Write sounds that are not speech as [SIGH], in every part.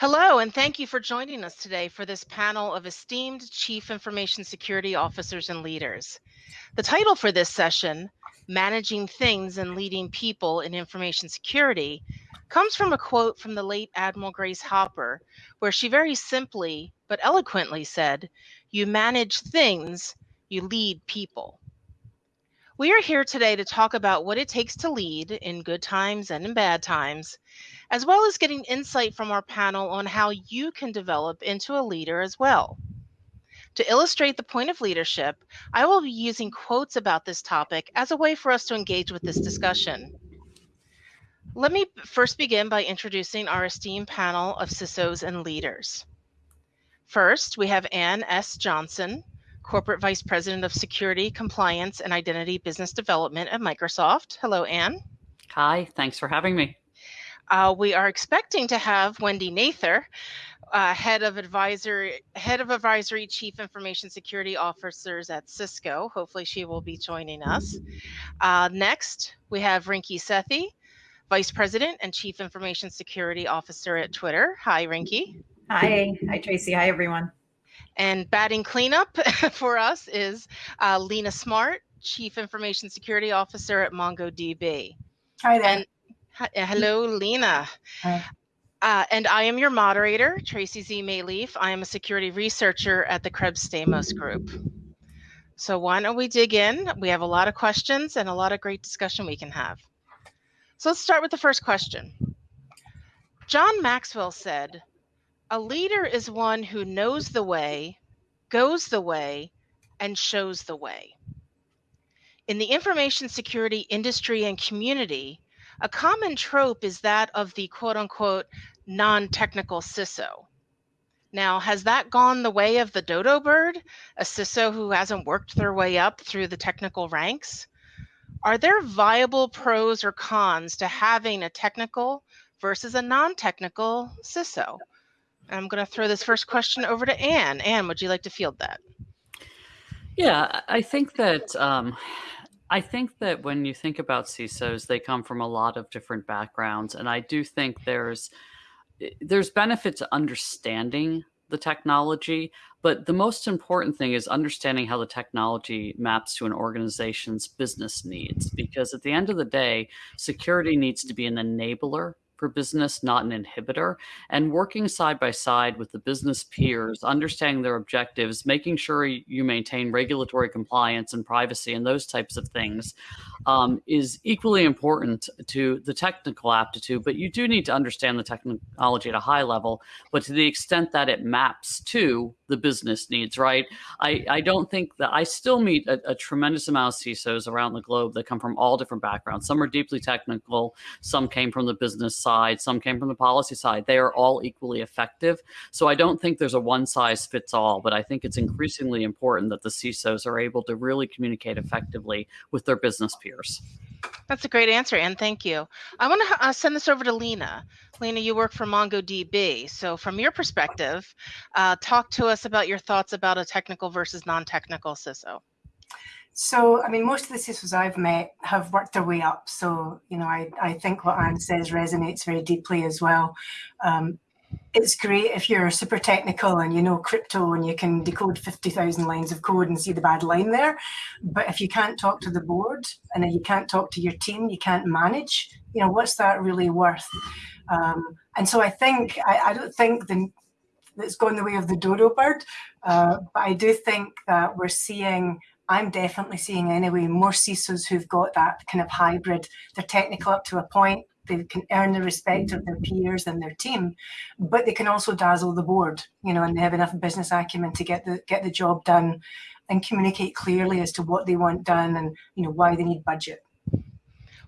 Hello, and thank you for joining us today for this panel of esteemed Chief Information Security Officers and Leaders. The title for this session, Managing Things and Leading People in Information Security, comes from a quote from the late Admiral Grace Hopper, where she very simply but eloquently said, You manage things, you lead people. We are here today to talk about what it takes to lead in good times and in bad times, as well as getting insight from our panel on how you can develop into a leader as well. To illustrate the point of leadership, I will be using quotes about this topic as a way for us to engage with this discussion. Let me first begin by introducing our esteemed panel of CISOs and leaders. First, we have Ann S. Johnson, Corporate Vice President of Security, Compliance, and Identity Business Development at Microsoft. Hello, Ann. Hi, thanks for having me. Uh, we are expecting to have Wendy Nather, uh, head of advisory, head of advisory, chief information security officers at Cisco. Hopefully, she will be joining us. Uh, next, we have Rinki Sethi, vice president and chief information security officer at Twitter. Hi, Rinki. Hi, hi Tracy. Hi, everyone. And batting cleanup [LAUGHS] for us is uh, Lena Smart, chief information security officer at MongoDB. Hi there. And Hello, Lena. Hi. Uh, and I am your moderator, Tracy Z. Maleeff. I am a security researcher at the Krebs Stamos Group. So why don't we dig in? We have a lot of questions and a lot of great discussion we can have. So let's start with the first question. John Maxwell said, a leader is one who knows the way, goes the way, and shows the way. In the information security industry and community, a common trope is that of the quote unquote non technical CISO. Now, has that gone the way of the dodo bird, a CISO who hasn't worked their way up through the technical ranks? Are there viable pros or cons to having a technical versus a non technical CISO? I'm going to throw this first question over to Ann. Ann, would you like to field that? Yeah, I think that um, I think that when you think about CISOs, they come from a lot of different backgrounds, and I do think there's eh, there's benefit to understanding the technology, but the most important thing is understanding how the technology maps to an organization's business needs. Because at the end of the day, security needs to be an enabler for business, not an inhibitor. And working side by side with the business peers, understanding their objectives, making sure you maintain regulatory compliance and privacy and those types of things um, is equally important to the technical aptitude. But you do need to understand the technology at a high level, but to the extent that it maps to the business needs, right? I, I don't think that I still meet a, a tremendous amount of CISOs around the globe that come from all different backgrounds. Some are deeply technical, some came from the business side side, some came from the policy side. They are all equally effective. So I don't think there's a one size fits all, but I think it's increasingly important that the CISOs are able to really communicate effectively with their business peers. That's a great answer, and thank you. I want to uh, send this over to Lena. Lena, you work for MongoDB. So, from your perspective, uh, talk to us about your thoughts about a technical versus non technical CISO. So, I mean, most of the CISOs I've met have worked their way up. So, you know, I, I think what Ann says resonates very deeply as well. Um, it's great if you're super technical and you know crypto and you can decode 50,000 lines of code and see the bad line there. But if you can't talk to the board and you can't talk to your team, you can't manage, you know, what's that really worth? Um, and so I think, I, I don't think the, it's gone the way of the dodo bird, uh, but I do think that we're seeing I'm definitely seeing anyway more CISOs who've got that kind of hybrid. They're technical up to a point. They can earn the respect of their peers and their team, but they can also dazzle the board, you know, and they have enough business acumen to get the get the job done and communicate clearly as to what they want done and you know why they need budget.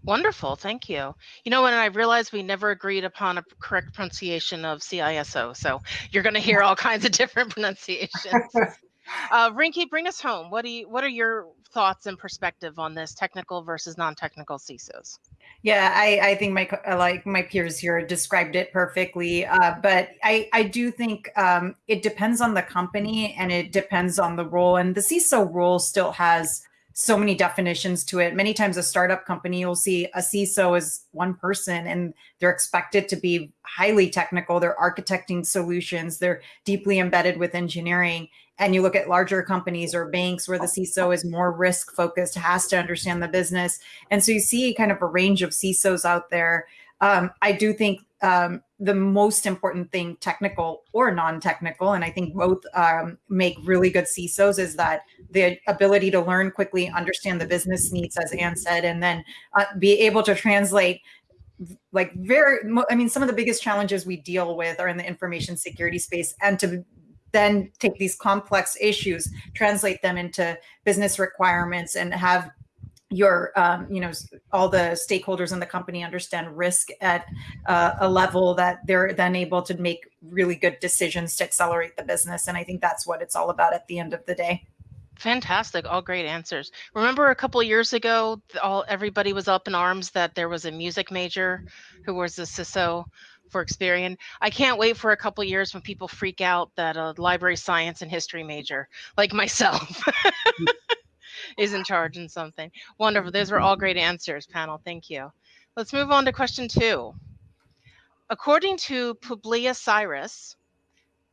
Wonderful, thank you. You know, and I realized we never agreed upon a correct pronunciation of CISO, so you're going to hear all kinds of different [LAUGHS] pronunciations. [LAUGHS] Uh, Rinki, bring us home. What do you? What are your thoughts and perspective on this technical versus non-technical CISOs? Yeah, I, I think my like my peers here described it perfectly. Uh, but I I do think um, it depends on the company and it depends on the role. And the CISO role still has so many definitions to it. Many times, a startup company, you'll see a CISO is one person and they're expected to be highly technical. They're architecting solutions, they're deeply embedded with engineering. And you look at larger companies or banks where the CISO is more risk focused, has to understand the business. And so you see kind of a range of CISOs out there. Um, I do think um, the most important thing, technical or non-technical, and I think both um, make really good CISOs, is that the ability to learn quickly, understand the business needs, as Ann said, and then uh, be able to translate like very i mean some of the biggest challenges we deal with are in the information security space and to then take these complex issues translate them into business requirements and have your um, you know all the stakeholders in the company understand risk at uh, a level that they're then able to make really good decisions to accelerate the business. And i think that's what it's all about at the end of the day. Fantastic. All great answers. Remember a couple years ago all everybody was up in arms that there was a music major who was a ciso for Experian. I can't wait for a couple years when people freak out that a library science and history major, like myself, mm. [LAUGHS] is in charge in something. Wonderful. Those were all great answers, panel. Thank you. Let's move on to question two. According to Publius Syrus,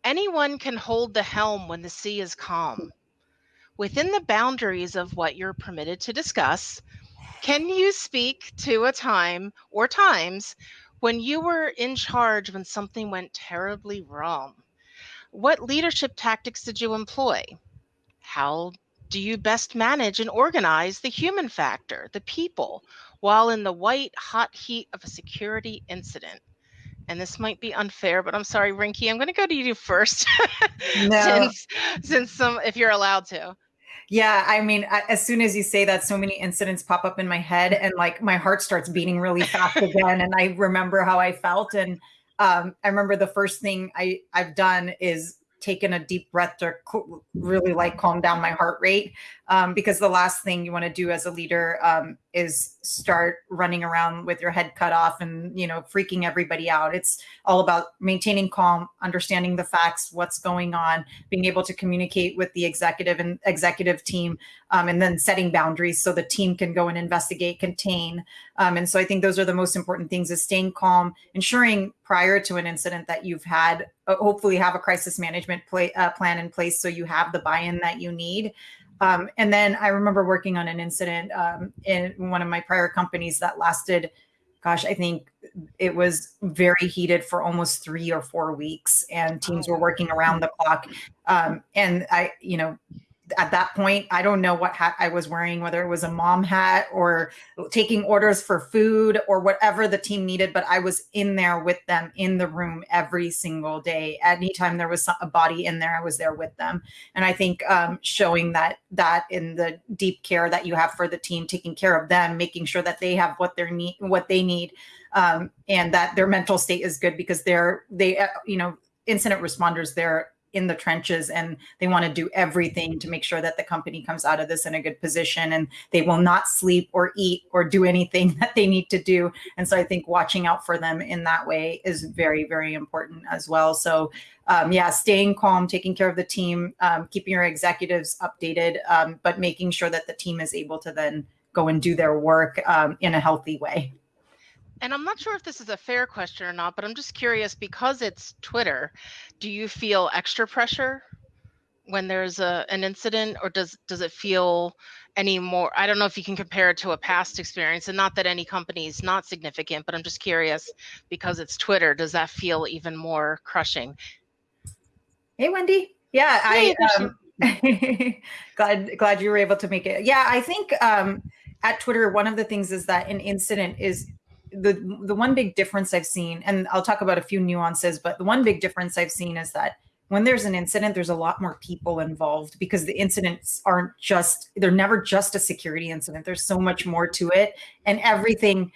anyone can hold the helm when the sea is calm. Within the boundaries of what you're permitted to discuss, can you speak to a time or times when you were in charge when something went terribly wrong? What leadership tactics did you employ? How do you best manage and organize the human factor, the people, while in the white hot heat of a security incident? And this might be unfair, but I'm sorry, Rinki, I'm going to go to you [LAUGHS] first, no. since since some, if you're allowed to. Yeah, I mean, as soon as you say that, so many incidents pop up in my head, and like my heart starts beating really fast [LAUGHS] again. And I remember how I felt, and um, I remember the first thing I I've done is taken a deep breath to really like calm down my heart rate um, because the last thing you want to do as a leader um, is start running around with your head cut off and you know freaking everybody out. It's all about maintaining calm understanding the facts what's going on being able to communicate with the executive and executive team um, and then setting boundaries so the team can go and investigate contain. Um, and so i think those are the most important things is staying calm ensuring prior to an incident that you've had uh, hopefully have a crisis management play, uh, plan in place so you have the buy-in that you need um, and then I remember working on an incident um, in one of my prior companies that lasted, gosh, I think it was very heated for almost three or four weeks, and teams were working around the clock. Um, and I, you know, at that point, I don't know what hat I was wearing, whether it was a mom hat or taking orders for food or whatever the team needed. But I was in there with them in the room every single day. Anytime there was a body in there, I was there with them. And I think um, showing that that in the deep care that you have for the team, taking care of them, making sure that they have what they need, what they need, um, and that their mental state is good because they're they, uh, you know, incident responders. They're in the trenches and they want to do everything to make sure that the company comes out of this in a good position and they will not sleep or eat or do anything [LAUGHS] that they need to do. And so i think watching out for them in that way is very very important as well. So um, yeah staying calm taking care of the team um, keeping your executives updated um, but making sure that the team is able to then go and do their work um, in a healthy way and I'm not sure if this is a fair question or not, but I'm just curious because it's Twitter, do you feel extra pressure when there's a an incident or does does it feel any more I don't know if you can compare it to a past experience and not that any company is not significant, but I'm just curious because it's Twitter, does that feel even more crushing? Hey Wendy. Yeah, hey, I um, [LAUGHS] glad glad you were able to make it. Yeah, I think um at Twitter, one of the things is that an incident is the the one big difference I've seen, and I'll talk about a few nuances, but the one big difference I've seen is that when there's an incident, there's a lot more people involved because the incidents aren't just they're never just a security incident. There's so much more to it, and everything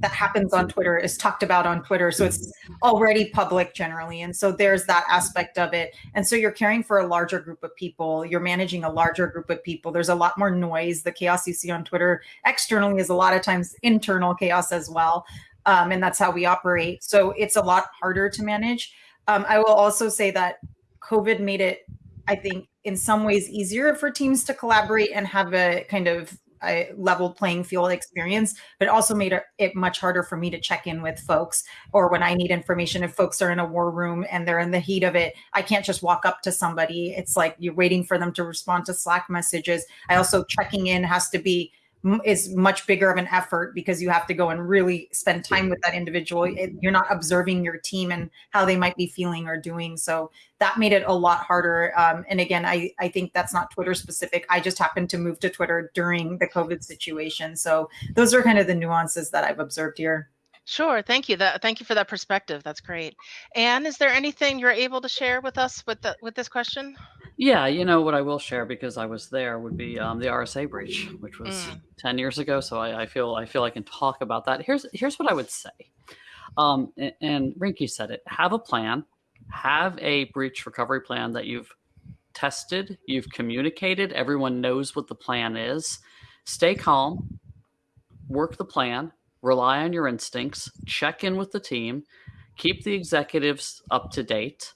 that happens on Twitter is talked about on Twitter. So it's already public generally. And so there's that aspect of it. And so you're caring for a larger group of people, you're managing a larger group of people. There's a lot more noise. The chaos you see on Twitter externally is a lot of times internal chaos as well. Um, and that's how we operate. So it's a lot harder to manage. Um, I will also say that COVID made it, I think, in some ways easier for teams to collaborate and have a kind of a level playing field experience, but also made it much harder for me to check in with folks or when I need information. If folks are in a war room and they're in the heat of it, I can't just walk up to somebody. It's like you're waiting for them to respond to Slack messages. I also checking in has to be is much bigger of an effort because you have to go and really spend time with that individual. It, you're not observing your team and how they might be feeling or doing. So that made it a lot harder. Um, and again, I, I think that's not Twitter specific. I just happened to move to Twitter during the COVID situation. So those are kind of the nuances that I've observed here. Sure. Thank you. That thank you for that perspective. That's great. And is there anything you're able to share with us with the, with this question? Yeah, you know what I will share because I was there would be um, the RSA breach, which was mm. ten years ago. So I, I, feel I feel I can talk about that. Here's here's what I would say, um, and, and Rinki said it: have a plan, have a breach recovery plan that you've tested, you've communicated, everyone knows what the plan is. Stay calm, work the plan, rely on your instincts, check in with the team, keep the executives up to date.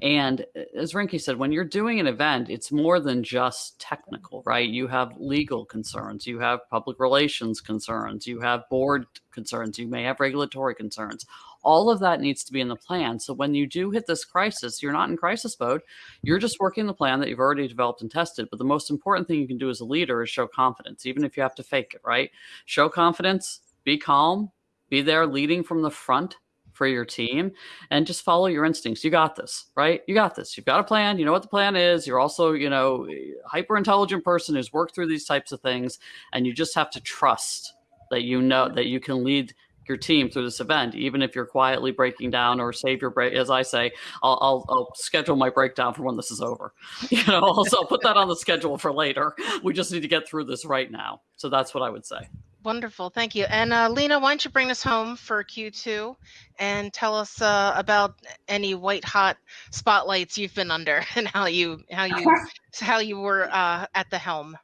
And uh, as Rinki said, when you're doing an event, it's more than just technical, right? You have legal concerns, you have public relations concerns, you have board concerns, you may have regulatory concerns. All of that needs to be in the plan. So when you do hit this crisis, you're not in crisis mode. You're just working the plan that you've already developed and tested. But the most important thing you can do as a leader is show confidence, even if you have to fake it, right? Show confidence, be calm, be there leading from the front for your team and just follow your instincts. You got this, right? You got this. You've got a plan. You know what the plan is. You're also, you know, hyper intelligent person who's worked through these types of things. And you just have to trust that you know that you can lead your team through this event, even if you're quietly breaking down or save your break. As I say, I'll, I'll, I'll schedule my breakdown for when this is over. [LAUGHS] You know, also put that on the schedule for later. We just need to get through this right now. So that's what I would say. Wonderful, thank you. And uh, Lena, why don't you bring us home for Q2 and tell us uh, about any white hot spotlights you've been under [LAUGHS] and how you how you [LAUGHS] how you were uh, at the helm.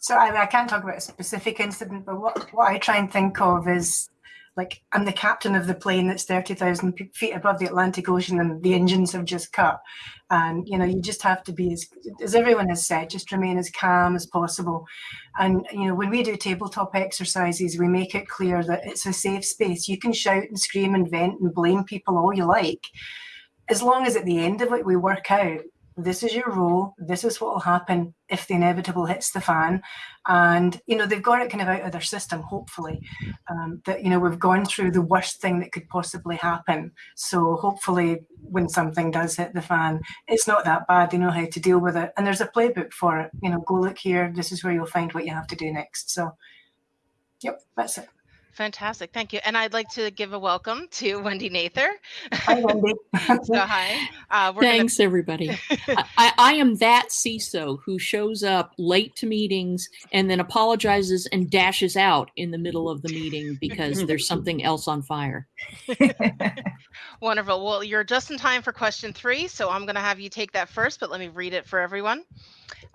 So I, I can't talk about a specific incident, but what, what I try and think of is like I'm the captain of the plane that's 30,000 feet above the Atlantic Ocean and the engines have just cut. And, you know, you just have to be, as, as everyone has said, just remain as calm as possible. And, you know, when we do tabletop exercises, we make it clear that it's a safe space. You can shout and scream and vent and blame people all you like. As long as at the end of it, we work out this is your role this is what will happen if the inevitable hits the fan. And you know they've got it kind of out of their system hopefully um, that you know we've gone through the worst thing that could possibly happen. So hopefully when something does hit the fan it's not that bad they know how to deal with it. And there's a playbook for it you know go look here this is where you'll find what you have to do next. So yep that's it Fantastic. Thank you. And I'd like to give a welcome to Wendy Nather. Hi, Wendy. [LAUGHS] so, hi. Uh, Thanks, gonna... everybody. [LAUGHS] I, I, am that CISO who shows up late to meetings and then apologizes and dashes out in the middle of the meeting because there's [LAUGHS] something else on fire. Wonderful. Well, you're just in time for question three. So I'm going to have you take that first, but let me read it for everyone.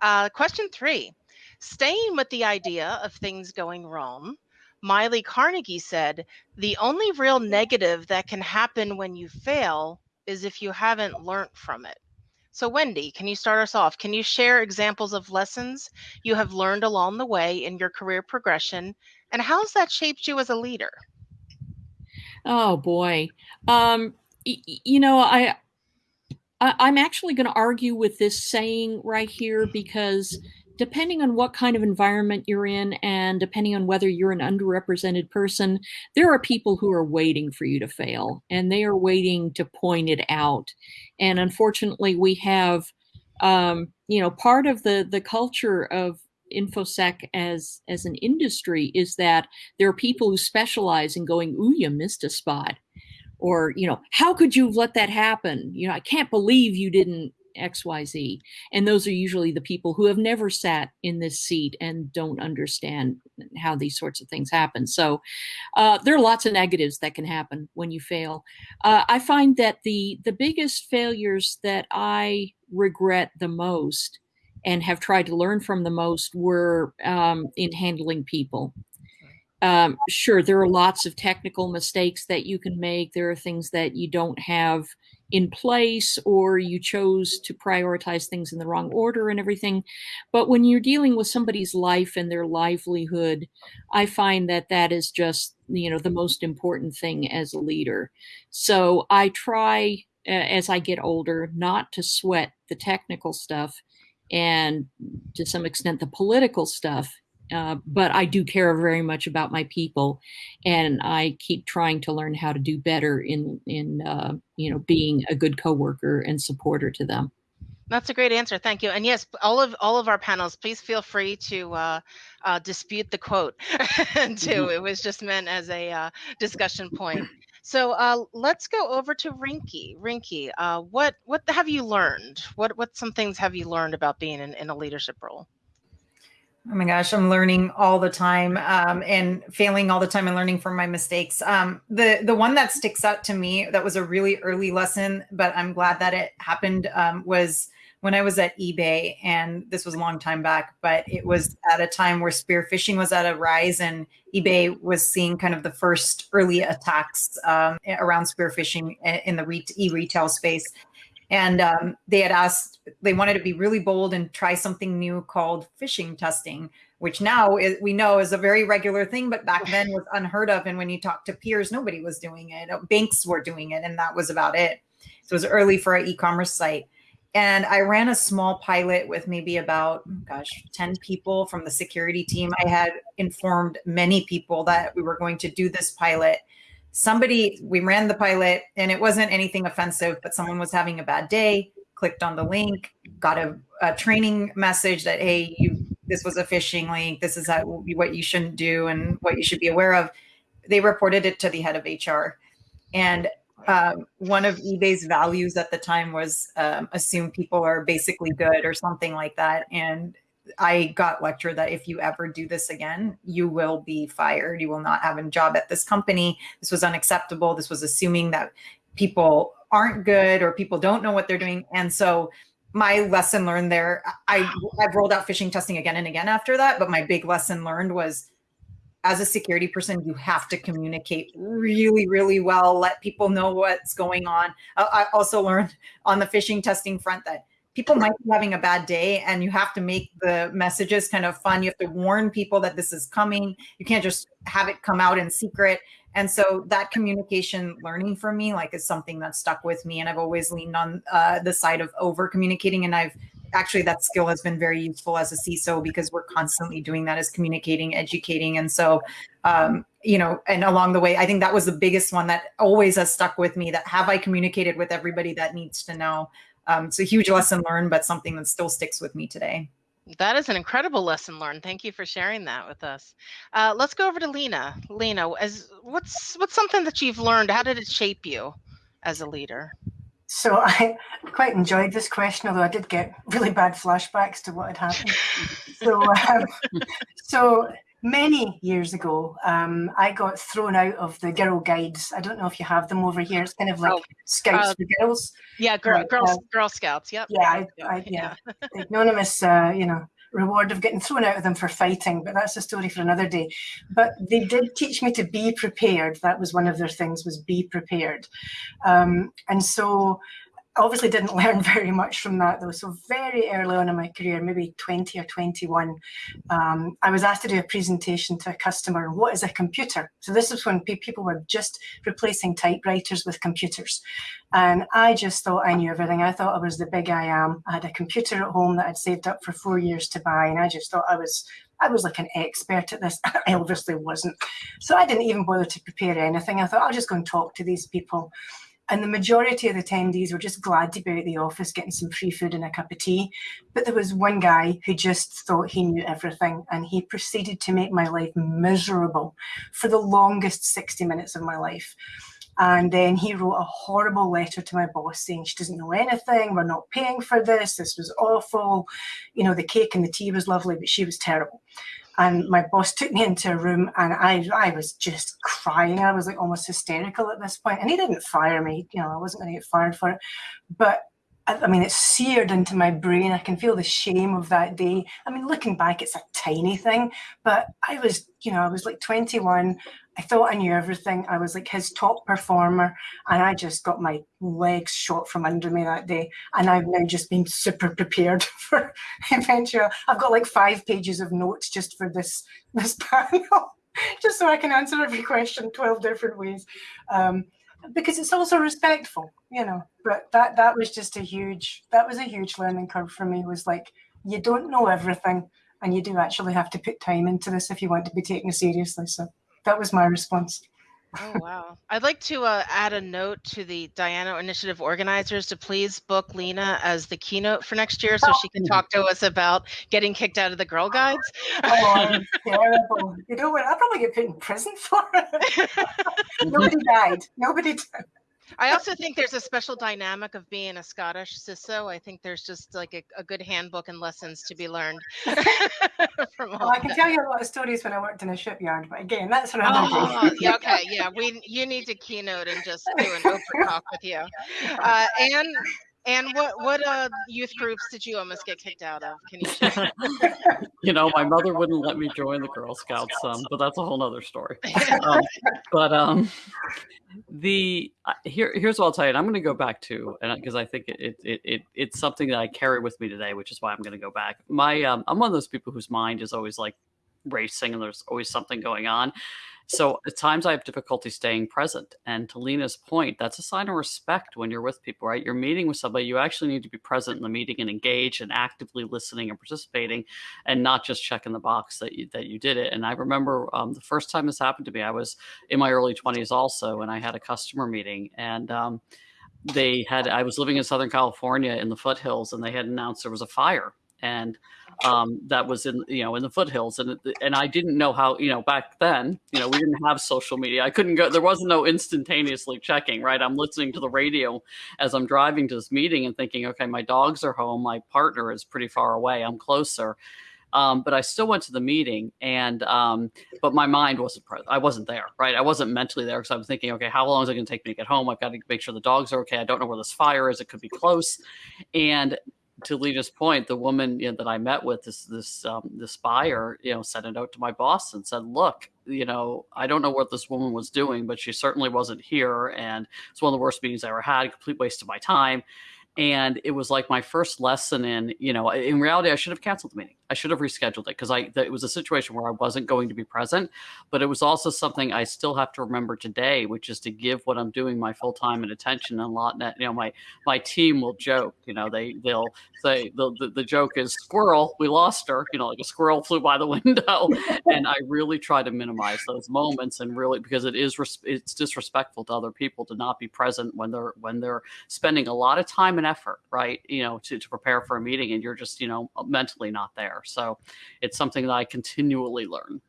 Uh, question three Staying with the idea of things going wrong Miley Carnegie said, the only real negative that can happen when you fail is if you haven't learned from it. So, Wendy, can you start us off? Can you share examples of lessons you have learned along the way in your career progression, and how has that shaped you as a leader? Oh boy, um, y- you know, I, I am actually going to argue with this saying right here because depending on what kind of environment you're in and depending on whether you're an underrepresented person, there are people who are waiting for you to fail and they are waiting to point it out. And unfortunately, we have, um, you know, part of the the culture of infosec as as an industry is that there are people who specialize in going, "Ooh, you missed a spot." Or, you know, how could you let that happen? You know, I can't believe you didn't XYZ. And those are usually the people who have never sat in this seat and don't understand how these sorts of things happen. So uh, there are lots of negatives that can happen when you fail. Uh, I find that the the biggest failures that I regret the most and have tried to learn from the most were um, in handling people. um, sure, there are lots of technical mistakes that you can make. There are things that you don't have in place, or you chose to prioritize things in the wrong order and everything. But when you're dealing with somebody's life and their livelihood, I find that that is just, you know, the most important thing as a leader. So I try as I get older not to sweat the technical stuff and to some extent the political stuff uh, but I do care very much about my people, and I keep trying to learn how to do better in in uh, you know being a good coworker and supporter to them. That's a great answer. Thank you. And yes, all of all of our panels, please feel free to uh, uh, dispute the quote [LAUGHS] too. Mm-hmm. It was just meant as a uh, discussion point. So uh, let's go over to Rinki. Rinki, uh, what what have you learned? What what some things have you learned about being in, in a leadership role? Oh my gosh, I'm learning all the time um, and failing all the time and learning from my mistakes. Um, the the one that sticks out to me that was a really early lesson, but I'm glad that it happened um, was when I was at eBay, and this was a long time back, but it was at a time where spear phishing was at a rise, and eBay was seeing kind of the first early attacks um, around spear phishing in the e-retail space and um, they had asked they wanted to be really bold and try something new called phishing testing which now is, we know is a very regular thing but back then was unheard of. And when you talk to peers nobody was doing it. Banks were doing it and that was about it. So it was early for an e-commerce site. And i ran a small pilot with maybe about gosh 10 people from the security team. I had informed many people that we were going to do this pilot somebody we ran the pilot and it wasn't anything offensive but someone was having a bad day clicked on the link got a, a training message that hey you this was a phishing link. This is how, what you shouldn't do and what you should be aware of. They reported it to the head of hr and um, one of ebay's values at the time was um, assume people are basically good or something like that. And I got lectured that if you ever do this again, you will be fired. You will not have a job at this company. This was unacceptable. This was assuming that people aren't good or people don't know what they're doing. And so my lesson learned there, I, I've rolled out phishing testing again and again after that. But my big lesson learned was as a security person, you have to communicate really, really well, let people know what's going on. I also learned on the phishing testing front that people might be having a bad day and you have to make the messages kind of fun. You have to warn people that this is coming. You can't just have it come out in secret. And so that communication learning for me, like, is something that stuck with me. And I've always leaned on uh, the side of over communicating. And I've actually, that skill has been very useful as a CISO because we're constantly doing that as communicating, educating. And so, um, you know, and along the way, I think that was the biggest one that always has stuck with me that have I communicated with everybody that needs to know? Um, it's a huge lesson learned, but something that still sticks with me today. That is an incredible lesson learned. Thank you for sharing that with us. Uh, let's go over to Lena. Lena, as what's what's something that you've learned? How did it shape you as a leader? So [LAUGHS] I quite enjoyed this question, although I did get really bad flashbacks to what had happened. so, um, [LAUGHS] so many years ago, um, I got thrown out of the girl guides. I don't know if you have them over here. It's kind of like oh, Scouts uh, for Girls. Yeah, girl, girl, uh, girl Scouts. Yep. Yeah, I, I, [LAUGHS] yeah. yeah. anonymous, uh, you know, reward of getting thrown out of them for fighting, but that's a story for another day. But they did teach me to be prepared. That was one of their things was be prepared. Um, and so obviously didn't [LAUGHS] learn very much from that though. So very early on in my career, maybe 20 or 21, um, I was asked to do a presentation to a customer. What is a computer? So this is when people were just replacing typewriters with computers. And I just thought I knew everything. I thought I was the big I am. I had a computer at home that I'd saved up for four years to buy. And I just thought I was I was like an expert at this. [LAUGHS] I obviously wasn't. So I didn't even bother to prepare anything. I thought I'll just go and talk to these people. And the majority of the attendees were just glad to be at the office getting some free food and a cup of tea. But there was one guy who just thought he knew everything and he proceeded to make my life miserable for the longest 60 minutes of my life. And then he wrote a horrible letter to my boss saying she doesn't know anything, we're not paying for this, this was awful. You know, the cake and the tea was lovely, but she was terrible and my boss took me into a room and I, I was just crying. I was like almost hysterical at this point. And he didn't fire me, you know, I wasn't going to get fired for it. But I mean, it's seared into my brain. I can feel the shame of that day. I mean, looking back, it's a tiny thing, but I was, you know, I was like 21. I thought I knew everything. I was like his top performer, and I just got my legs shot from under me that day. And I've now just been super prepared [LAUGHS] for eventual. I've got like five pages of notes just for this [LAUGHS] this panel, [LAUGHS] just so I can answer every question 12 different ways. Um, because it's also respectful, you know. But that that was just a huge that was a huge learning curve for me. Was like you don't know everything, and you do actually have to put time into this if you want to be taken seriously. So that was my response. Oh wow! I'd like to uh, add a note to the Diana Initiative organizers to please book Lena as the keynote for next year, so she can talk to us about getting kicked out of the Girl Guides. [LAUGHS] oh, terrible! You know what? I'll probably get put in prison for it. [LAUGHS] Nobody died. Nobody died. I also think there's a special dynamic of being a Scottish CISO. I think there's just like a, a good handbook and lessons to be learned. [LAUGHS] [LAUGHS] well, I can that. tell you a lot of stories when I worked in a shipyard, but again, that's another oh, yeah, [LAUGHS] okay, yeah, we you need to keynote and just do an open talk with you. Uh, and and what what uh, youth groups did you almost get kicked out of? Can you [LAUGHS] share? you know, my mother wouldn't let me join the Girl Scouts, um, but that's a whole other story. Um, [LAUGHS] but um, the uh, here here's what I'll tell you. And I'm going to go back to, and because I think it, it it it's something that I carry with me today, which is why I'm going to go back. My um, I'm one of those people whose mind is always like racing, and there's always something going on. So at times I have difficulty staying present. And to Lena's point, that's a sign of respect when you're with people, right? You're meeting with somebody, you actually need to be present in the meeting and engage and actively listening and participating and not just checking the box that you, that you did it. And I remember um, the first time this happened to me, I was in my early 20s also, and I had a customer meeting and um, they had, I was living in Southern California in the foothills and they had announced there was a fire and um, that was in you know in the foothills and and I didn't know how you know back then you know we didn't have social media I couldn't go there wasn't no instantaneously checking right I'm listening to the radio as I'm driving to this meeting and thinking okay my dogs are home my partner is pretty far away I'm closer um, but I still went to the meeting, and um, but my mind wasn't present. I wasn't there, right? I wasn't mentally there because I was thinking, okay, how long is it going to take me to get home? I've got to make sure the dogs are okay. I don't know where this fire is. It could be close, and to Lena's point, the woman you know, that I met with, this this um, this buyer, you know, sent a note to my boss and said, "Look, you know, I don't know what this woman was doing, but she certainly wasn't here, and it's one of the worst meetings I ever had. Complete waste of my time." And it was like my first lesson in, you know, in reality, I should have canceled the meeting. I should have rescheduled it because I it was a situation where I wasn't going to be present, but it was also something I still have to remember today, which is to give what I'm doing my full time and attention. And a lot, you know, my my team will joke, you know, they they'll say the, the, the joke is squirrel, we lost her, you know, like a squirrel flew by the [LAUGHS] window, and I really try to minimize those moments and really because it is it's disrespectful to other people to not be present when they're when they're spending a lot of time and effort, right, you know, to to prepare for a meeting and you're just you know mentally not there. So it's something that I continually learn.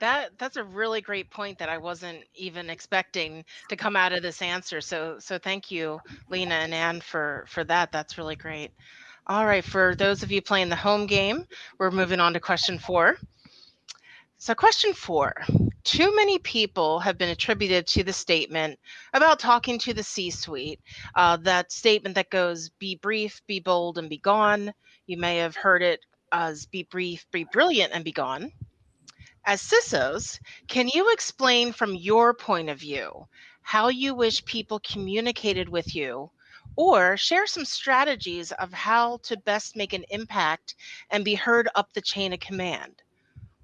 That that's a really great point that I wasn't even expecting to come out of this answer. So so thank you, Lena and Ann, for for that. That's really great. All right, for those of you playing the home game, we're moving on to question four. So, question four Too many people have been attributed to the statement about talking to the C suite. Uh, that statement that goes, be brief, be bold, and be gone. You may have heard it as be brief, be brilliant, and be gone. As CISOs, can you explain from your point of view how you wish people communicated with you, or share some strategies of how to best make an impact and be heard up the chain of command?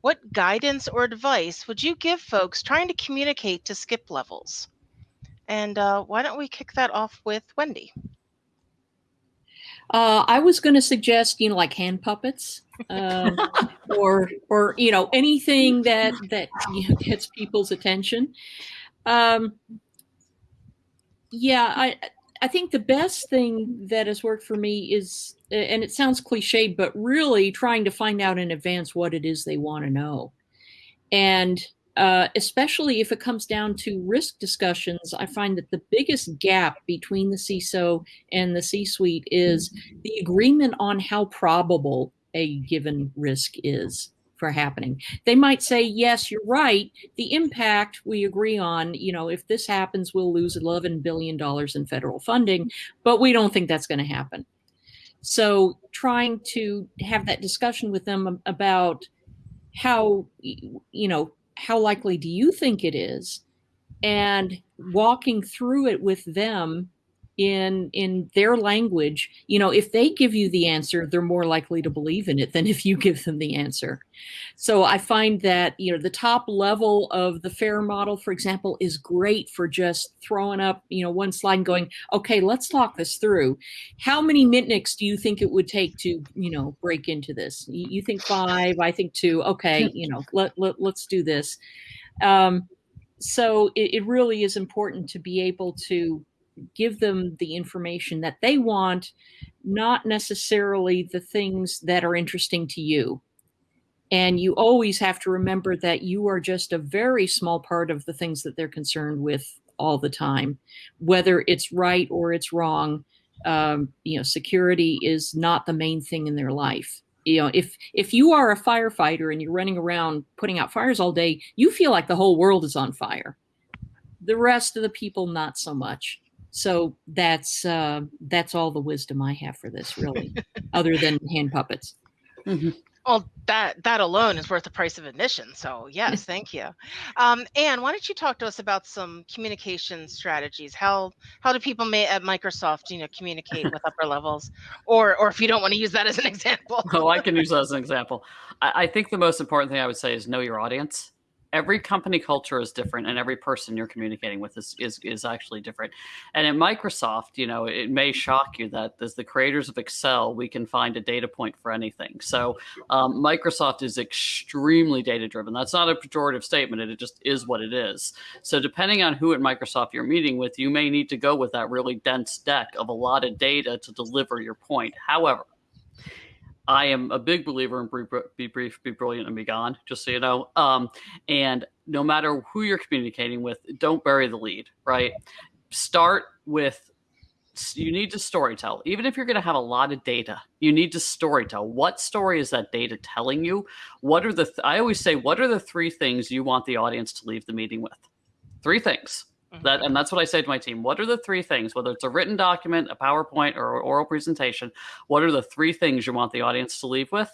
What guidance or advice would you give folks trying to communicate to skip levels? And uh, why don't we kick that off with Wendy? Uh, I was going to suggest, you know, like hand puppets, uh, or or you know anything that that you know, gets people's attention. Um, yeah, I I think the best thing that has worked for me is, and it sounds cliche, but really trying to find out in advance what it is they want to know, and uh, especially if it comes down to risk discussions, I find that the biggest gap between the CISO and the C suite is the agreement on how probable a given risk is. For happening. They might say, yes, you're right. The impact we agree on, you know, if this happens, we'll lose $11 billion in federal funding, but we don't think that's going to happen. So trying to have that discussion with them about how, you know, how likely do you think it is? And walking through it with them in in their language you know if they give you the answer they're more likely to believe in it than [LAUGHS] if you give them the answer. So i find that you know the top level of the fair model for example is great for just throwing up you know one slide and going okay let's talk this through. How many mitnicks do you think it would take to you know break into this? You think five i think two. Okay [LAUGHS] you know let, let let's do this. Um so it, it really is important to be able to give them the information that they want, not necessarily the things that are interesting to you. And you always have to remember that you are just a very small part of the things that they're concerned with all the time, whether it's right or it's wrong. Um, you know, security is not the main thing in their life. You know, if if you are a firefighter and you're running around putting out fires all day, you feel like the whole world is on fire. The rest of the people, not so much so that's uh, that's all the wisdom I have for this, really, other than hand puppets. Mm-hmm. Well, that that alone is worth the price of admission. So yes, thank you. Um, Ann, why don't you talk to us about some communication strategies? How how do people may, at Microsoft, you know, communicate with upper levels, or or if you don't want to use that as an [LAUGHS] example? oh, I can use that as an example. I, I think the most important thing I would say is know your audience every company culture is different and every person you're communicating with is, is, is actually different. And at Microsoft, you know, it may shock you that as the creators of Excel, we can find a data point for anything. So um, Microsoft is extremely data driven. That's not a pejorative statement. It just is what it is. So depending on who at Microsoft you're meeting with, you may need to go with that really dense deck of a lot of data to deliver your point. However, I am a big believer in be brief, be brilliant, and be gone, just so you know. Um, and no matter who you're communicating with, don't bury the lead, right? Start with you need to storytell. Even if you're going to have a lot of data, you need to storytell. What story is that data telling you? What are the, th- I always say, what are the three things you want the audience to leave the meeting with? Three things. That and that's what I say to my team. What are the three things, whether it's a written document, a PowerPoint, or oral presentation? What are the three things you want the audience to leave with?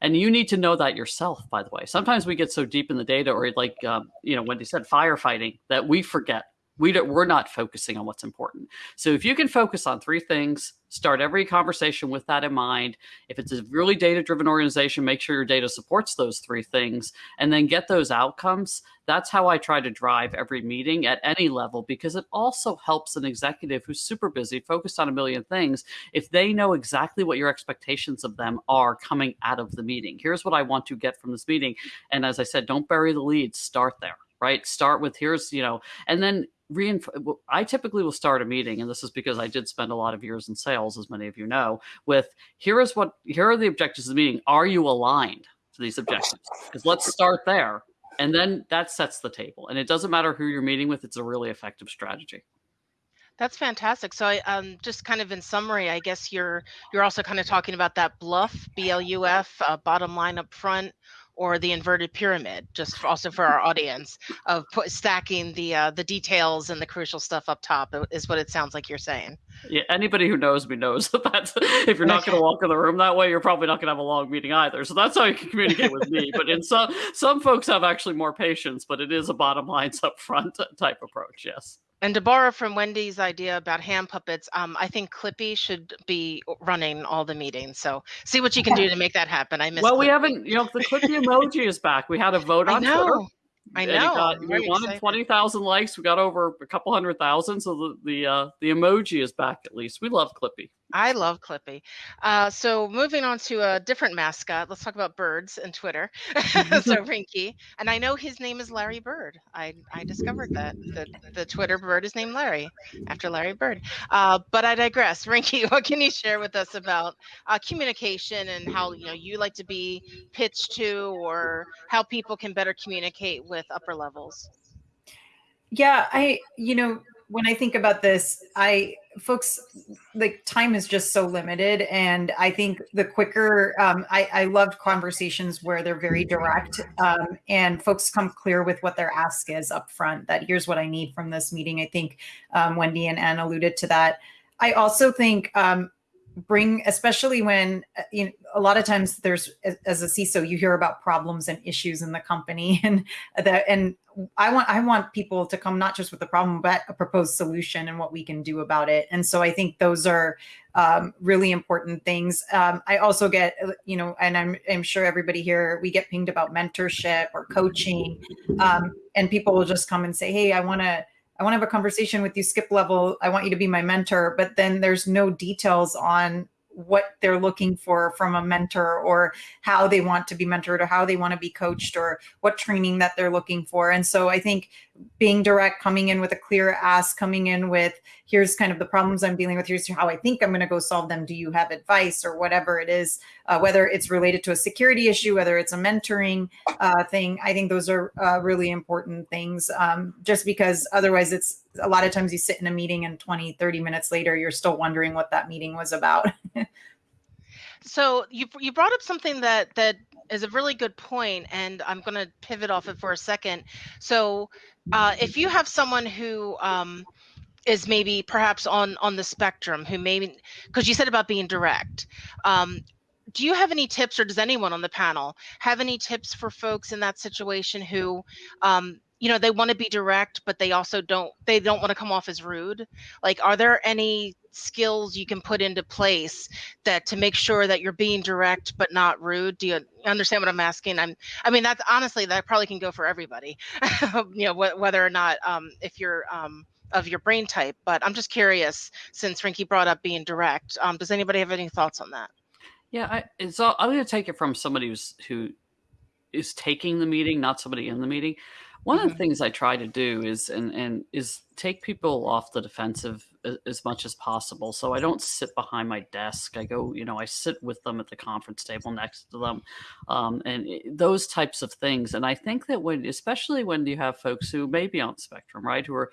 And you need to know that yourself. By the way, sometimes we get so deep in the data, or like um, you know, Wendy said, firefighting, that we forget we don't, we're not focusing on what's important. So if you can focus on three things, start every conversation with that in mind. If it's a really data driven organization, make sure your data supports those three things and then get those outcomes. That's how I try to drive every meeting at any level because it also helps an executive who's super busy, focused on a million things, if they know exactly what your expectations of them are coming out of the meeting. Here's what I want to get from this meeting. And as I said, don't bury the lead, start there right? Start with here's, you know, and then reinforce. I typically will start a meeting, and this is because I did spend a lot of years in sales, as many of you know, with here is what, here are the objectives of the meeting. Are you aligned to these objectives? Because let's start there. And then that sets the table. And it doesn't matter who you're meeting with, it's a really effective strategy. That's fantastic. So, I, um, just kind of in summary, I guess you're you're also kind of talking about that BLUF, B L U F, uh, bottom line up front, or the inverted pyramid, just also for our audience, of put, stacking the uh, the details and the crucial stuff up top is what it sounds like you're saying. Yeah, anybody who knows me knows [LAUGHS] that that's, if you're not going [LAUGHS] to walk in the room that way, you're probably not going to have a long meeting either. So that's how you can communicate with me. But in some some folks have actually more patience, but it is a bottom lines up front type approach. Yes. And to borrow from Wendy's idea about hand puppets, um, I think Clippy should be running all the meetings. So see what you can do [LAUGHS] to make that happen. I miss. Well, Clippy. we haven't. You know, the Clippy emoji is back. We had a vote [LAUGHS] on Twitter. I know. Got, we wanted twenty thousand likes. We got over a couple hundred thousand. So the the uh, the emoji is back at least. We love Clippy. I love Clippy. Uh, so moving on to a different mascot, let's talk about birds and Twitter. [LAUGHS] so [LAUGHS] Rinki, and I know his name is Larry Bird. I, I discovered that the, the Twitter bird is named Larry after Larry Bird. Uh, but I digress. [LAUGHS] Rinki, what can you share with us about uh, communication and how you know you like to be pitched to, or how people can better communicate with upper levels? Yeah, I you know when I think about this, I folks like time is just so limited and i think the quicker um, I, I loved conversations where they're very direct um, and folks come clear with what their ask is up front that here's what i need from this meeting. I think um, wendy and ann alluded to that. I also think um, bring especially when uh, you know a lot of times there's as a CISO you hear about problems and issues in the company [LAUGHS] and that and I want I want people to come not just with the problem but a proposed solution and what we can do about it. And so I think those are um, really important things. Um, I also get uh, you know and I'm I'm sure everybody here we get pinged about mentorship or coaching. Um, and people will just come and say hey I want to I want to have a conversation with you, skip level. I want you to be my mentor. But then there's no details on what they're looking for from a mentor or how they want to be mentored or how they want to be coached or what training that they're looking for. And so I think being direct, coming in with a clear ask, coming in with here's kind of the problems I'm dealing with, here's how I think I'm going to go solve them. Do you have advice or whatever it is, uh, whether it's related to a security issue, whether it's a mentoring uh, thing. I think those are uh, really important things um, just because otherwise it's a lot of times you sit in a meeting and 20, 30 minutes later, you're still wondering what that meeting was about. [LAUGHS] so you, you brought up something that, that is a really good point and i'm going to pivot off it for a second. So uh, if you have someone who um, is maybe perhaps on on the spectrum who maybe because you said about being direct um, do you have any tips or does anyone on the panel have any tips for folks in that situation who um, you know they want to be direct but they also don't they don't want to come off as rude? Like are there any skills you can put into place that to make sure that you're being direct but not rude? Do you understand what i'm asking? I'm i mean that's honestly that probably can go for everybody. [LAUGHS] You know wh- whether or not um, if you're um, of your brain type but i'm just curious since Rinki brought up being direct um, does anybody have any thoughts on that yeah I, it's all, i'm going to take it from somebody who's who is taking the meeting not somebody in the meeting one mm-hmm. of the things I try to do is and and is take people off the defensive as, as, much as possible. So I don't sit behind my desk. I go, you know, I sit with them at the conference table next to them, um, and it, those types of things. And I think that when, especially when you have folks who may be on spectrum, right, who are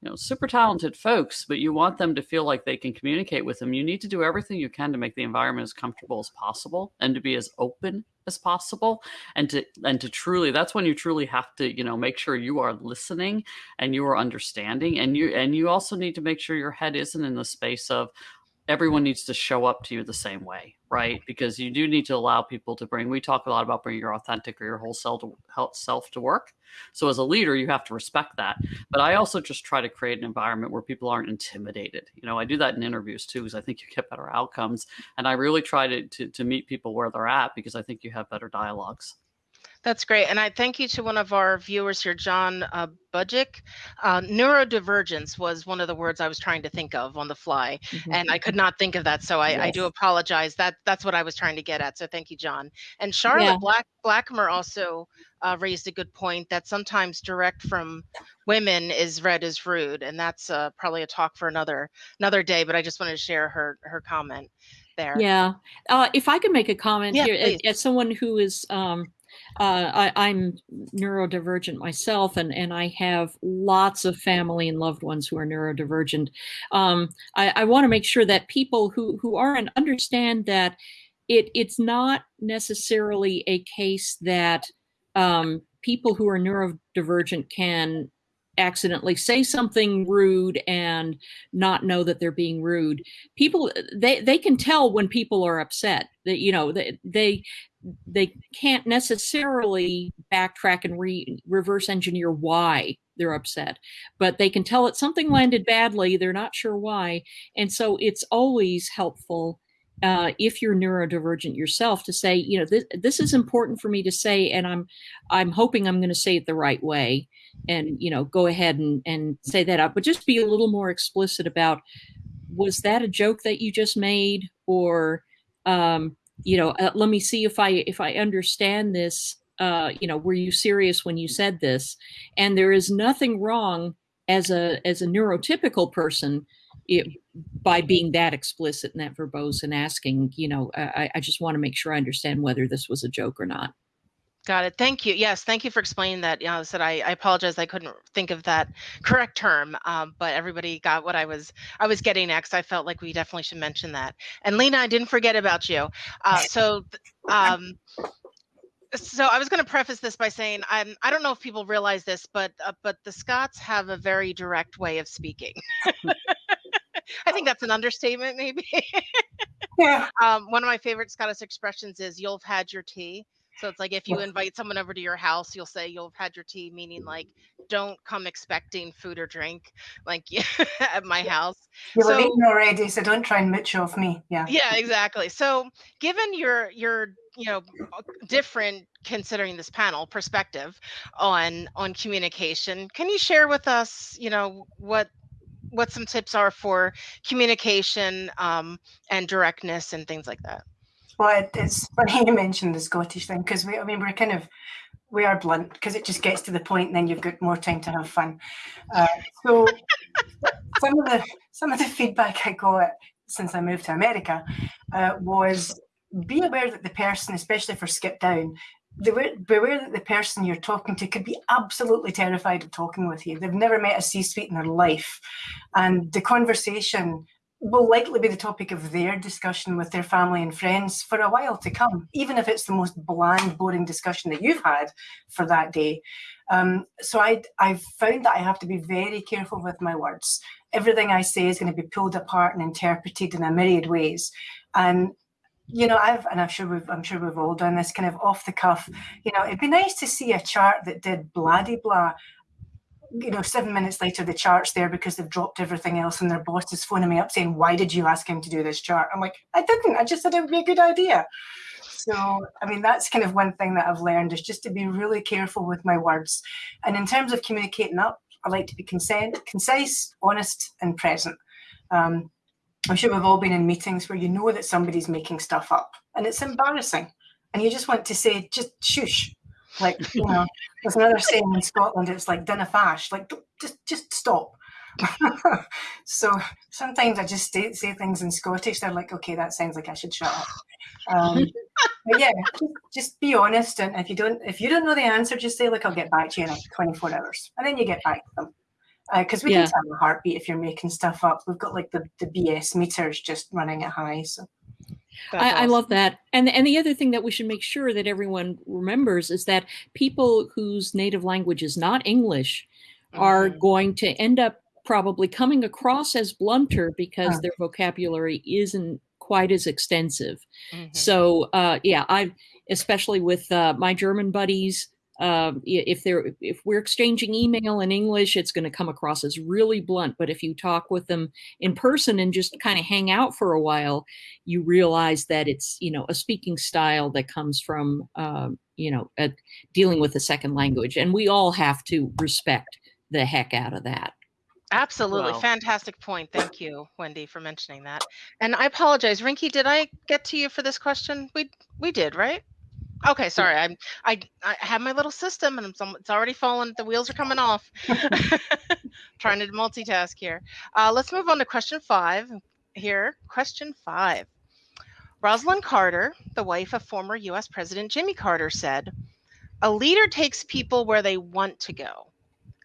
you know super talented folks but you want them to feel like they can communicate with them. You need to do everything you can to make the environment as comfortable as possible and to be as open as possible and to and to truly that's when you truly have to you know make sure you are listening and you are understanding. And you and you also need to make sure your head isn't in the space of everyone needs to show up to you the same way, right? Because you do need to allow people to bring. We talk a lot about bringing your authentic or your whole self to, self to work. So as a leader, you have to respect that. But I also just try to create an environment where people aren't intimidated. You know, I do that in interviews too, because I think you get better outcomes. And I really try to, to, to meet people where they're at because I think you have better dialogues. That's great. And I thank you to one of our viewers here, John uh, Budgick. Uh, neurodivergence was one of the words I was trying to think of on the fly, mm-hmm. and I could not think of that. So I, yes. I, do apologize. That That's what I was trying to get at. So thank you, John. And Charlotte yeah. Black Blackmer also uh, raised a good point that sometimes direct from women is read as rude, and that's uh, probably a talk for another another day. But I just wanted to share her her comment there. Yeah. Uh, if I could make a comment yeah, here, as, someone who is um, uh, I, am neurodivergent myself, and, and I have lots of family and loved ones who are neurodivergent. Um, I, I want to make sure that people who, who aren't understand that it, it's not necessarily a case that um, people who are neurodivergent can accidentally say something rude and not know that they're being rude. People they they can tell when people are upset that you know they they they can't necessarily backtrack and re- reverse engineer why they're upset but they can tell that something landed badly they're not sure why and so it's always helpful uh, if you're neurodivergent yourself to say you know this, this is important for me to say and i'm i'm hoping i'm going to say it the right way. And you know go ahead and and say that out but just be a little more explicit about was that a joke that you just made? Or um, you know uh, let me see if i if i understand this uh, you know were you serious when you said this? And there is nothing wrong as a as a neurotypical person it, by being that explicit and that verbose and asking you know i, I just want to make sure i understand whether this was a joke or not Got it. Thank you. Yes, thank you for explaining that. You know, I said I, I apologize. I couldn't think of that correct term, um, but everybody got what I was I was getting next. I felt like we definitely should mention that. And Lena, I didn't forget about you. Uh, [LAUGHS] so, um, so I was going to preface this by saying I'm, I don't know if people realize this, but uh, but the Scots have a very direct way of speaking. [LAUGHS] I think that's an understatement, maybe. [LAUGHS] Yeah. Um, one of my favorite Scottish expressions is "you'll have had your tea." So it's like if you invite someone over to your house, you'll say you'll have had your tea, meaning like don't come expecting food or drink like [LAUGHS] at my house. You'll have So- eaten already, so don't try and mooch off me. Yeah. Yeah, exactly. So given your your you know different considering this panel perspective on on communication, can you share with us you know what what some tips are for communication um, and directness and things like that? Well, it's funny [LAUGHS] you mentioned the Scottish thing because we, I mean, we're kind of, we are blunt because it just gets to the point and then you've got more time to have fun. Uh, so [LAUGHS] some of the some of the feedback I got since I moved to America uh, was be aware that the person, especially for skip down, beware that the person you're talking to could be absolutely terrified of talking with you. They've never met a C-suite in their life, and the conversation will likely be the topic of their discussion with their family and friends for a while to come, even if it's the most bland, boring discussion that you've had for that day. Um, so I, I've found that I have to be very careful with my words. Everything I say is going to be pulled apart and interpreted in a myriad ways. And you know, I've and I'm sure we've I'm sure we've all done this kind of off the cuff. You know, it'd be nice to see a chart that did blah blah you know, seven minutes later, the chart's there because they've dropped everything else, and their boss is phoning me up saying, "Why did you ask him to do this chart?" I'm like, "I didn't. I just said it would be a good idea." So, I mean, that's kind of one thing that I've learned is just to be really careful with my words. And in terms of communicating up, I like to be consent, concise, honest, and present. Um, I'm sure we've all been in meetings where you know that somebody's making stuff up, and it's embarrassing, and you just want to say, "Just shush." Like you know, [LAUGHS] there's another saying in Scotland. It's like "dinna fash." Like just just stop. [LAUGHS] so sometimes I just say, say things in Scottish. They're like, okay, that sounds like I should shut up. Um, but yeah, just, just be honest. And if you don't, if you don't know the answer, just say like, I'll get back to you in like 24 hours, and then you get back to them. Because we Yeah. can tell a heartbeat if you're making stuff up. We've got like the, the BS meters just running at high. So That's I, I love that. And and the other thing that we should make sure that everyone remembers is that people whose native language is not English are Mhm. going to end up probably coming across as blunter because their vocabulary isn't quite as extensive. Mhm. So uh, yeah, I especially with uh, my German buddies. Um, if they're if we're exchanging email in English, it's going to come across as really blunt. But if you talk with them in person and just kind of hang out for a while, you realize that it's you know a speaking style that comes from um, you know a, dealing with a second language, and we all have to respect the heck out of that. Absolutely. Well- Fantastic point. Thank you, Wendy, for mentioning that. And I apologize. Rinki, did I get to you for this question? We we did, right? Okay, sorry. I'm I I have my little system and it's, it's already fallen. The wheels are coming off. [LAUGHS] Trying to multitask here. Uh, let's move on to question five here. Question five. Rosalynn Carter, the wife of former US President Jimmy Carter, said, A leader takes people where they want to go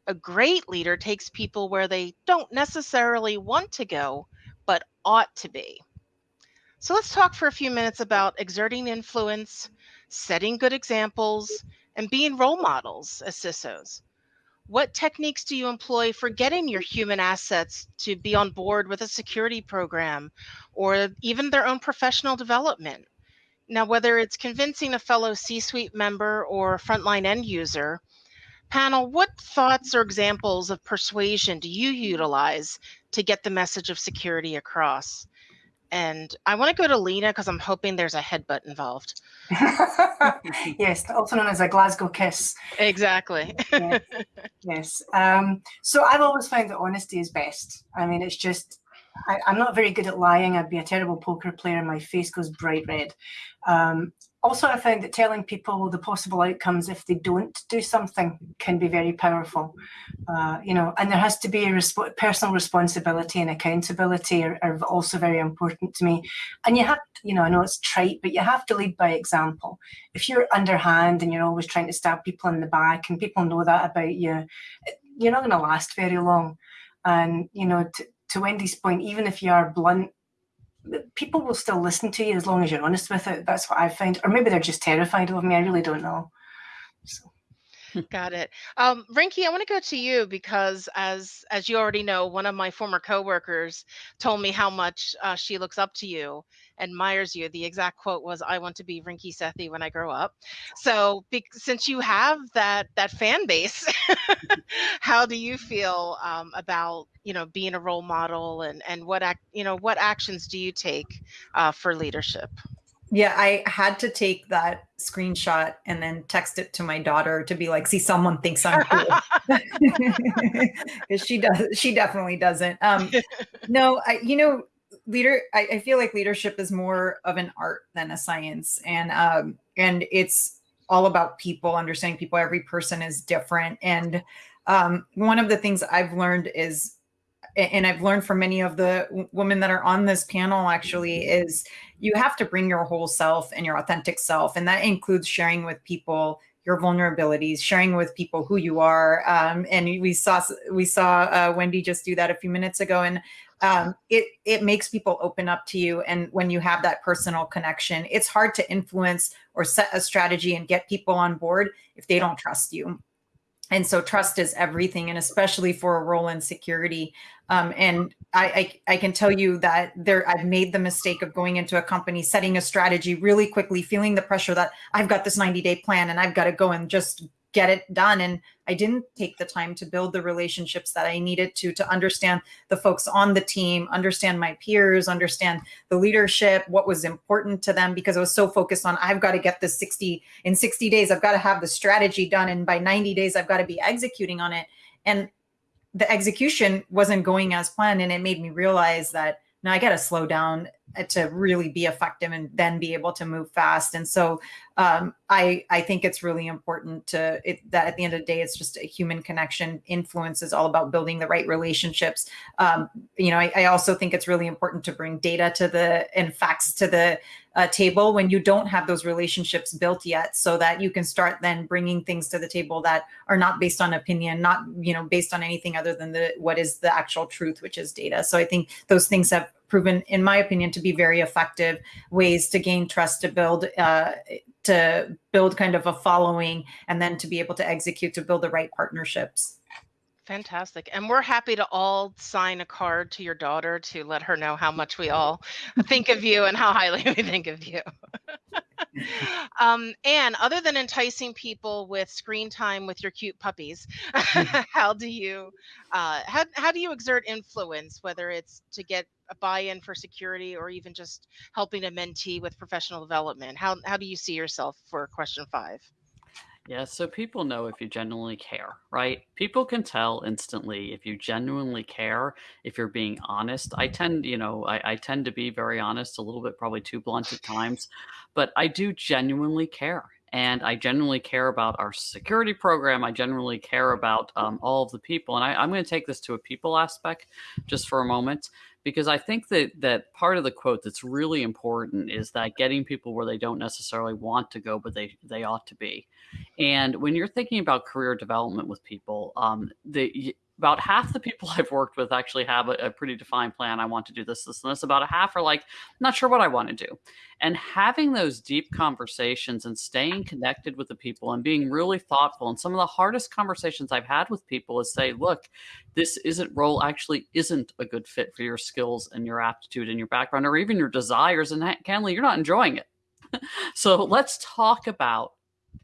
a great leader takes people where they don't necessarily want to go, but ought to be. So let's talk for a few minutes about exerting influence, setting good examples, and being role models as CISOs. What techniques do you employ for getting your human assets to be on board with a security program or even their own professional development? Now, whether it's convincing a fellow C suite member or frontline end user, Panel, what thoughts or examples of persuasion do you utilize to get the message of security across? And I want to go to Lena because I'm hoping there's a headbutt involved. [LAUGHS] yes, also known as a Glasgow kiss. Exactly. yes. yes. Um, so I've always found that honesty is best. I mean, it's just, I, I'm not very good at lying. I'd be a terrible poker player. My face goes bright red. Um, also, I found that telling people the possible outcomes if they don't do something can be very powerful. Uh, you know, and there has to be a resp- personal responsibility and accountability are, are, also very important to me. And you have, you know, I know it's trite, but you have to lead by example. If you're underhand and you're always trying to stab people in the back, and people know that about you, you're not going to last very long. And you know, to, to Wendy's point, even if you are blunt, people will still listen to you as long as you're honest with it. That's what I find, or maybe they're just terrified of me. I really don't know. Got it. Um, Rinki, I want to go to you because, as as you already know, one of my former coworkers told me how much uh, she looks up to you, admires you. The exact quote was, "I want to be Rinki Sethi when I grow up." So, be, since you have that that fan base, [LAUGHS] how do you feel um, about you know being a role model and and what act you know what actions do you take uh, for leadership? Yeah, I had to take that screenshot and then text it to my daughter to be like, see, someone thinks I'm cool. [LAUGHS] [LAUGHS] Because she does, she definitely doesn't. Um, no, I, you know, leader, I, I, feel like leadership is more of an art than a science, and um, and it's all about people, understanding people. Every person is different, and um, one of the things I've learned is and I've learned from many of the women that are on this panel actually is you have to bring your whole self and your authentic self. And that includes sharing with people your vulnerabilities, sharing with people who you are. Um, and we saw we saw uh, Wendy just do that a few minutes ago, and um, it it makes people open up to you. And when you have that personal connection, it's hard to influence or set a strategy and get people on board if they don't trust you and so trust is everything and especially for a role in security um, and I, I, I can tell you that there i've made the mistake of going into a company setting a strategy really quickly feeling the pressure that i've got this 90 day plan and i've got to go and just get it done. And i didn't take the time to build the relationships that i needed to to understand the folks on the team understand my peers understand the leadership what was important to them because i was so focused on i've got to get this 60 in 60 days i've got to have the strategy done. And by 90 days i've got to be executing on it. And the execution wasn't going as planned and it made me realize that now I got to slow down uh, to really be effective and then be able to move fast. And so um, I I think it's really important to it, that at the end of the day, it's just a human connection. Influence is all about building the right relationships. Um, you know, I, I, also think it's really important to bring data to the and facts to the uh, table when you don't have those relationships built yet, so that you can start then bringing things to the table that are not based on opinion, not you know based on anything other than the what is the actual truth, which is data. So I think those things have proven, in my opinion, to be very effective ways to gain trust, to build, uh, to build kind of a following, and then to be able to execute to build the right partnerships. Fantastic. And we're happy to all sign a card to your daughter to let her know how much we all think of you and how highly we think of you. [LAUGHS] um, and other than enticing people with screen time with your cute puppies, [LAUGHS] how do you uh, how, how do you exert influence, whether it's to get a buy-in for security or even just helping a mentee with professional development? How how do you see yourself for question five? Yeah, so people know if you genuinely care, right? People can tell instantly if you genuinely care, if you're being honest. I tend, you know, I, I tend to be very honest, a little bit probably too blunt at times, but I do genuinely care. And I generally care about our security program. I generally care about um, all of the people. And I, I'm going to take this to a people aspect just for a moment because I think that that part of the quote that's really important is that getting people where they don't necessarily want to go, but they they ought to be. And when you're thinking about career development with people, um, the about half the people [LAUGHS] I've worked with actually have a, a, pretty defined plan. I want to do this, this, and this. About a half are like, not sure what I want to do. And having those deep conversations and staying connected with the people and being really thoughtful. And some of the hardest conversations I've had with people is say, look, this isn't role actually isn't a good fit for your skills and your aptitude and your background or even your desires. And Kenley, you're not enjoying it. [LAUGHS] so let's talk about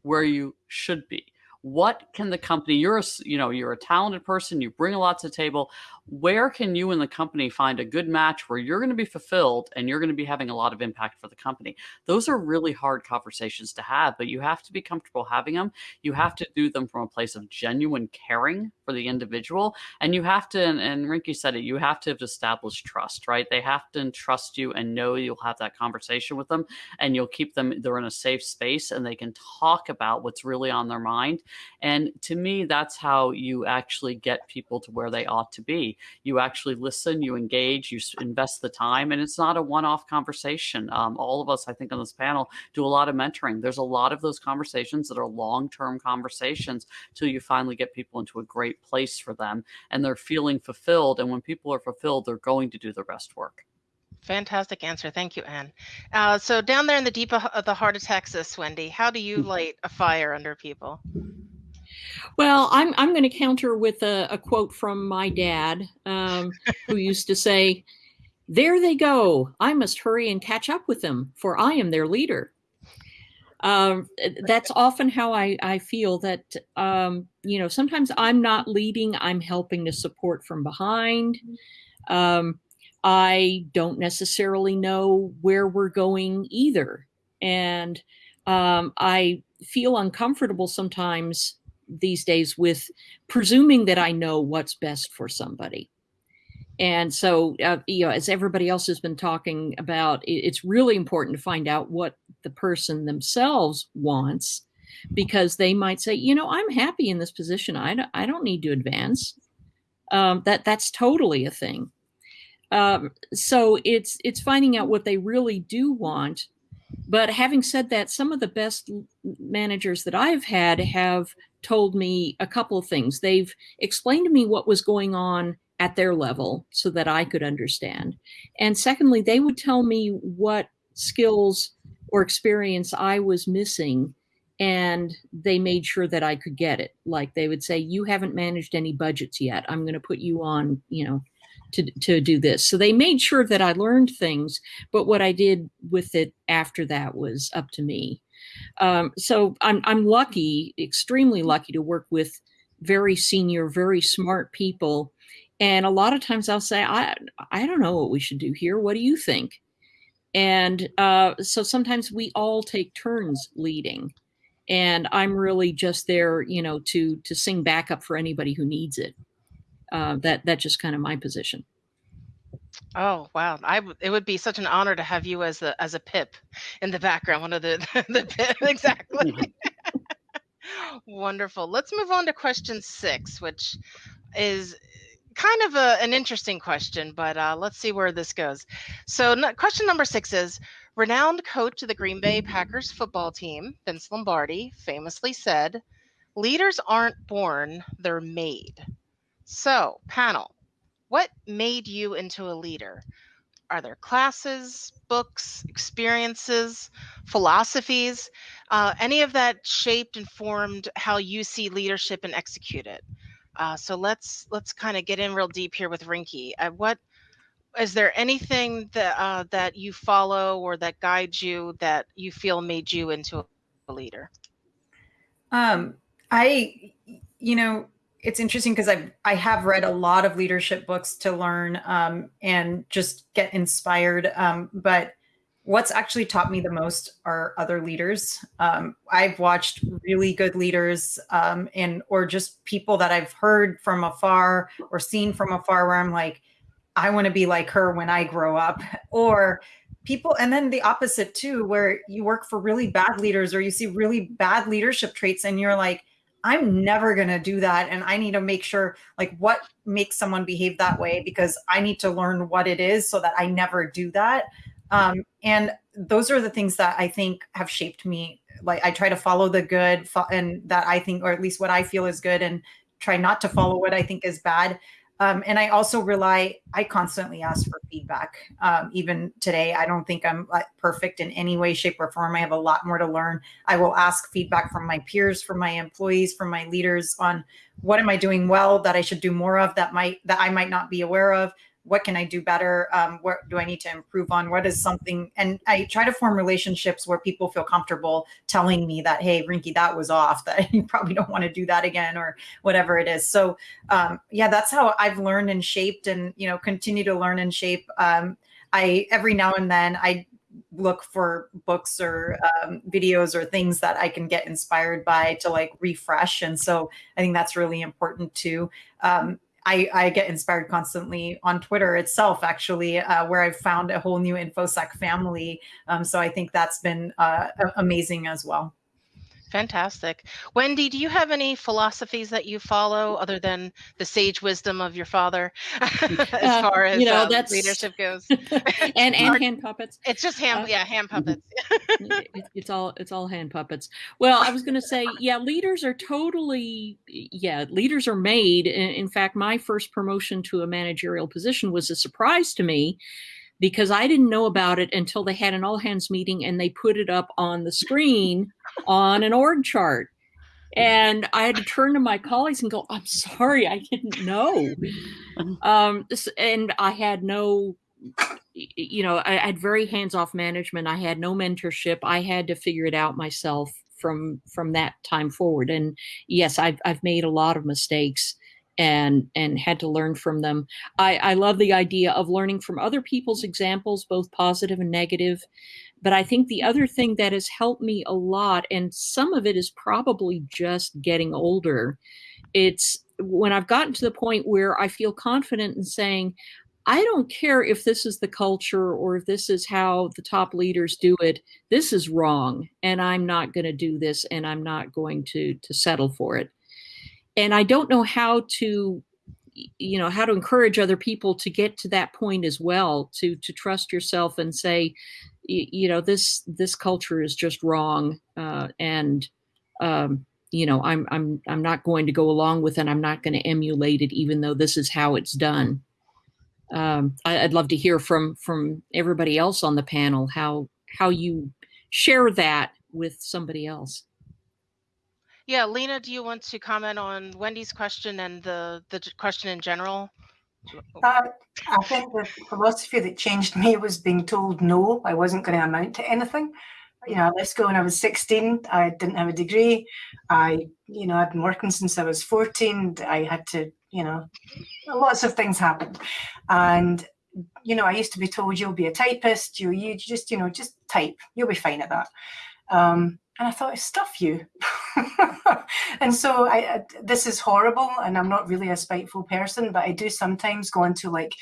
where you should be what can the company you're a, you know you're a talented person you bring a lot to the table. Where can you and the company find a good match where you're going to be fulfilled and you're going to be having a lot of impact for the company? Those are really hard conversations to have but you have to be comfortable having them you have to do them from a place of genuine caring for the individual and you have to and, and Rinki said it you have to establish trust right? They have to trust you and know you'll have that conversation with them and you'll keep them they're in a safe space and they can talk about what's really on their mind And to me, that's how you actually get people to where they ought to be. You actually listen, you engage, you invest the time, and it's not a one off conversation. Um, all of us, I think, on this panel do a lot of mentoring. There's a lot of those conversations that are long term conversations till you finally get people into a great place for them and they're feeling fulfilled. And when people are fulfilled, they're going to do the rest work. Fantastic answer. Thank you, Ann. Uh, so down there in the deep of the heart of Texas, Wendy, how do you light a fire under people? Well, I'm I'm going to counter with a, a, quote from my dad, um, who used to say, "There they go. I must hurry and catch up with them, for I am their leader." Um, that's often how I, I feel that um, you know sometimes I'm not leading, I'm helping to support from behind. Um, I don't necessarily know where we're going either. And um, I feel uncomfortable sometimes these days with presuming that I know what's best for somebody. And so, uh, you know, as everybody else has been talking about, it's really important to find out what the person themselves wants because they might say, you know, I'm happy in this position. I don't, I don't need to advance. Um, that that's totally a thing. Um, so it's it's finding out what they really do want. But having said that, some of the best managers that I've had have told me a couple of things. They've explained to me what was going on at their level so that I could understand. And secondly, they would tell me what skills or experience I was missing and they made sure that I could get it. Like they would say, "You haven't managed any budgets yet. I'm going to put you on, you know, to, to do this. So they made sure that I learned things, but what I did with it after that was up to me. Um, so I'm, I'm lucky, extremely lucky to work with very senior, very smart people. And a lot of times I'll say, I, I don't know what we should do here. What do you think? And uh, so sometimes we all take turns leading and I'm really just there, you know, to to sing backup for anybody who needs it uh, that that's just kind of my position. Oh wow! I w- it would be such an honor to have you as a as a pip in the background, one of the [LAUGHS] the pip [LAUGHS] exactly. Wonderful. Let's move on to question six, which is kind of a, an interesting question, but uh, let's see where this goes. So, n- question number six is renowned coach of the Green Bay Packers football team, Vince Lombardi, famously said, Leaders aren't born, they're made. So, panel, what made you into a leader? Are there classes, books, experiences, philosophies, uh, any of that shaped and formed how you see leadership and execute it? Uh, so let's let's kind of get in real deep here with Rinki. Uh, what is there anything that uh, that you follow or that guides you that you feel made you into a leader? Um, I, you know, it's interesting because I've I have read a lot of leadership books to learn um, and just get inspired. Um, but what's actually taught me the most are other leaders. Um, I've watched really good leaders um, and or just people that I've heard from afar or seen from afar where I'm like, I want to be like her when I grow up, or people and then the opposite too where you work for really bad leaders or you see really bad leadership traits and you're like I'm never going to do that. And I need to make sure, like, what makes someone behave that way because I need to learn what it is so that I never do that. Um, and those are the things that I think have shaped me. Like, I try to follow the good and that I think, or at least what I feel is good, and try not to follow what I think is bad. Um, and I also rely, I constantly ask for feedback. Um, even today, I don't think I'm perfect in any way, shape, or form. I have a lot more to learn. I will ask feedback from my peers, from my employees, from my leaders on what am I doing well that I should do more of that might that I might not be aware of what can I do better? Um, what do I need to improve on? What is something? And I try to form relationships where people feel comfortable telling me that, hey, Rinki, that was off, [LAUGHS] that you probably don't want to do that again or whatever it is. So um, yeah, that's how I've learned and shaped and, you know, continue to learn and shape. Um, I, every now and then I look for books or um, videos or things that I can get inspired by to like refresh. And so I think that's really important too. Um, I, I get inspired constantly on Twitter itself, actually, uh, where I've found a whole new InfoSec family. Um, so I think that's been uh, amazing as well. Fantastic. Wendy, do you have any philosophies that you follow other than the sage wisdom of your father [LAUGHS] [LAUGHS] as Uh, far as you know, um, that's- leadership goes? [LAUGHS] and and hand puppets. It's just hand, Uh, yeah, hand puppets. it, it's all it's all hand puppets. Well, I was going to say, yeah, leaders are totally yeah, leaders are made. In, in fact, my first promotion to a managerial position was a surprise to me because I didn't know about it until they had an all hands meeting and they put it up on the screen on an org chart. And I had to turn to my colleagues and go, "I'm sorry, I didn't know." Um, and I had no you know, I had very hands-off management. I had no mentorship. I had to figure it out myself from from that time forward. And yes, I've I've made a lot of mistakes and and had to learn from them. I, I love the idea of learning from other people's examples, both positive and negative. But I think the other thing that has helped me a lot, and some of it is probably just getting older, it's when I've gotten to the point where I feel confident in saying, I don't care if this is the culture or if this is how the top leaders do it. This is wrong, and I'm not going to do this, and I'm not going to to settle for it. And I don't know how to, you know, how to encourage other people to get to that point as well. To to trust yourself and say, you know, this this culture is just wrong, uh, and um, you know, I'm I'm I'm not going to go along with it. I'm not going to emulate it, even though this is how it's done um, I, I'd love to hear from from everybody else on the panel how how you share that with somebody else. Yeah, Lena, do you want to comment on Wendy's question and the the question in general? Uh, I think the philosophy that changed me was being told no, I wasn't going to amount to anything. You know, I left school when I was 16. I didn't have a degree. I, you know, I'd been working since I was 14. I had to, you know, lots of things happened. And, you know, I used to be told you'll be a typist, you, you just, you know, just type, you'll be fine at that. Um, and I thought, stuff you. [LAUGHS] and so I, I, this is horrible, and I'm not really a spiteful person, but I do sometimes go onto like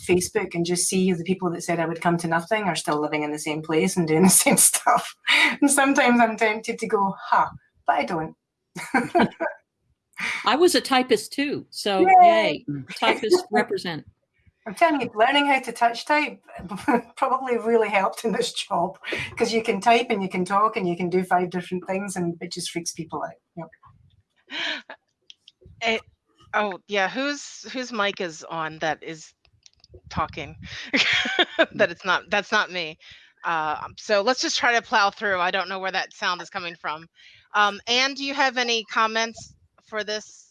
Facebook and just see the people that said I would come to nothing are still living in the same place and doing [LAUGHS] the same stuff. And sometimes I'm tempted to go, ha, but I don't. [LAUGHS] I was a typist too, so Yay! yay, typists represent. I'm telling you, learning how to touch type [LAUGHS] probably really helped in this job because you can type and you can talk and you can do five different things and it just freaks people out. Yep. Eh, oh yeah, whose whose mic is on that is talking? [LAUGHS] that it's not. That's not me. Uh, so let's just try to plow through. I don't know where that sound is coming from. Um, do you have any comments for this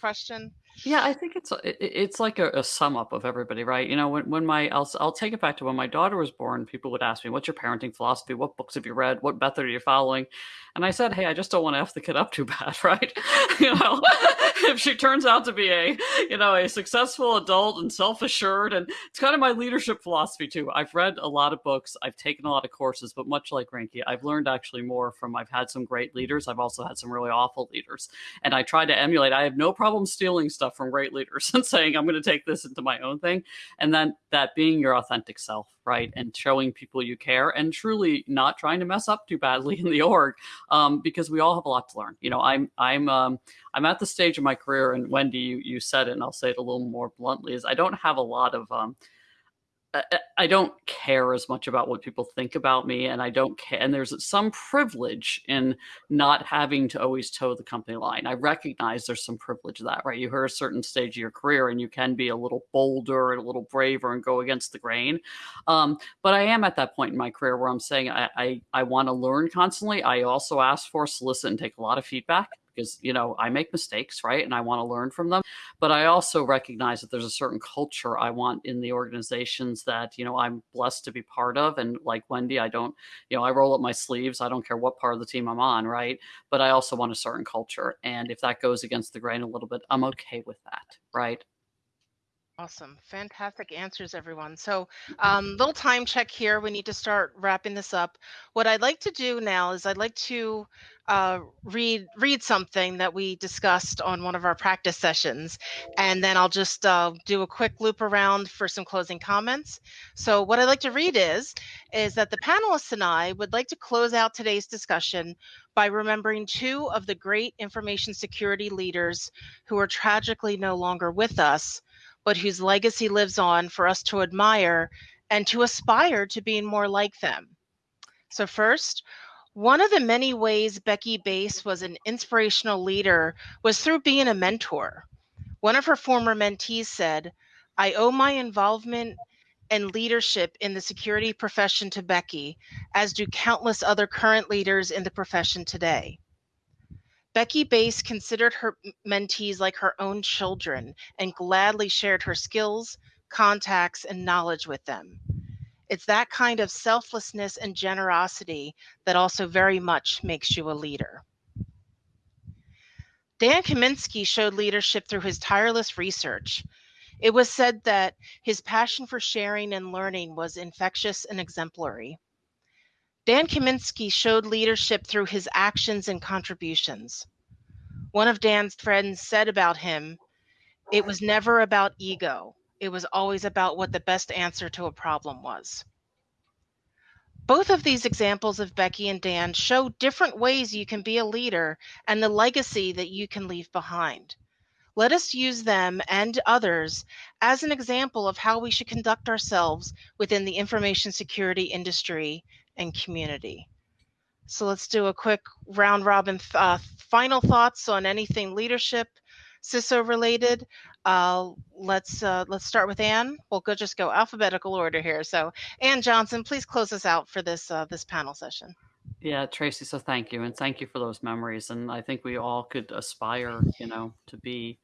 question? Yeah, I think it's it's like a, a sum up of everybody, right? You know, when when my I'll I'll take it back to when my daughter was born. People would ask me, "What's your parenting philosophy? What books have you read? What method are you following?" And I said, "Hey, I just don't want to f the kid up too bad, [LAUGHS] right? [LAUGHS] you know, [LAUGHS] if she turns out to be a you know a successful adult and self assured, and it's kind of my leadership philosophy too. I've read a lot of books, I've taken a lot of courses, but much like Rinki, I've learned actually more from. I've had some great leaders. I've also had some really awful leaders, and I try to emulate. I have no problem stealing stuff from great leaders and saying I'm going to take this into my own thing, and then that being your authentic self, right, and showing people you care, and truly not trying to mess up too badly in the [LAUGHS] org, um, because we all have a lot to learn. You know, I'm I'm um, I'm at the stage of my career, and Wendy, you you said it, and I'll say it a little more bluntly, is I don't have a lot of um, I- don't care as much about what people think about me, and I don't care. And there's some privilege in not having to always toe the company line. I recognize there's some privilege to that, right? You hit a certain stage of your career, and you can be a little bolder and a little braver and go against the grain. Um, but I am at that point in my career where I'm saying I I, I want to learn constantly. I also ask for, solicit, and take a lot of feedback because you know I make mistakes, right? And I want to learn from them. But I also recognize that there's a certain culture I want in the organizations that you know I'm blessed to be part of. And like Wendy, I don't, you know, I roll up my sleeves. I don't care what part of the team I'm on, right? But I also want a certain culture, and if that goes against the grain a little bit, I'm okay with that, right? Awesome. Fantastic answers, everyone. So, um, little time check here. We need to start wrapping this up. What I'd like to do now is I'd like to uh, read read something that we discussed on one of our practice sessions, and then I'll just uh, do a quick loop around for some closing comments. So, what I'd like to read is is that the panelists and I would like to close out today's discussion by remembering two of the great information security leaders who are tragically no longer with us but whose legacy lives on for us to admire and to aspire to being more like them. So, first, one of the many ways Becky Bace was an inspirational leader was through being a mentor. One of her former mentees said, I owe my involvement and leadership in the security profession to Becky, as do countless other current leaders in the profession today. Becky Bace considered her mentees like her own children and gladly shared her skills, contacts, and knowledge with them. It's that kind of selflessness and generosity that also very much makes you a leader. Dan Kaminsky showed leadership through his tireless research. It was said that his passion for sharing and learning was infectious and exemplary. Dan Kaminsky showed leadership through his actions and contributions. One of Dan's friends said about him, it was never about ego. It was always about what the best answer to a problem was. Both of these examples of Becky and Dan show different ways you can be a leader and the legacy that you can leave behind. Let us use them and others as an example of how we should conduct ourselves within the information security industry and community. So let's do a quick round robin uh, final thoughts on anything leadership, CISO related. Uh, let's uh, let's start with Ann. We'll go just go alphabetical order here. So Ann Johnson, please close us out for this uh, this panel session. Yeah, Tracy. So thank you, and thank you for those memories. And I think we all could aspire, you know, to be